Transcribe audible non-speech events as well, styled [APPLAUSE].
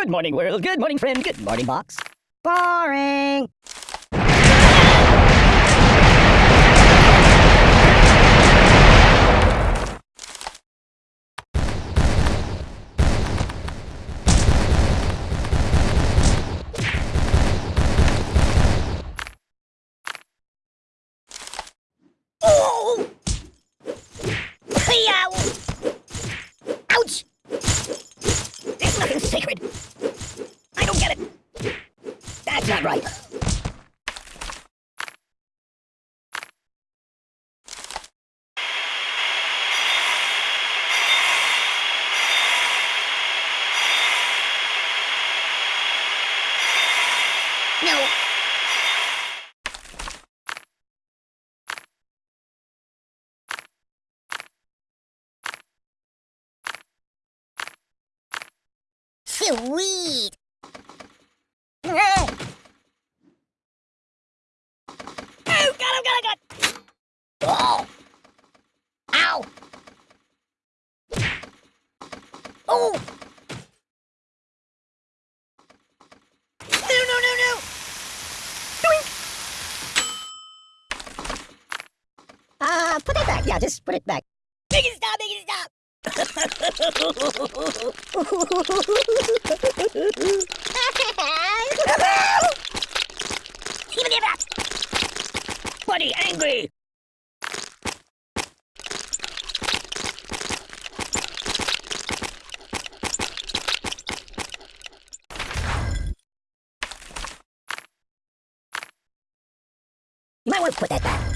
Good morning, world. Good morning, friend. Good morning, box. Boring. That's not right. No. Sweet. Uh, put it back. Yeah, just put it back. Make [LAUGHS] it stop, make it stop. Even if that. Buddy, angry. You might want to put that back.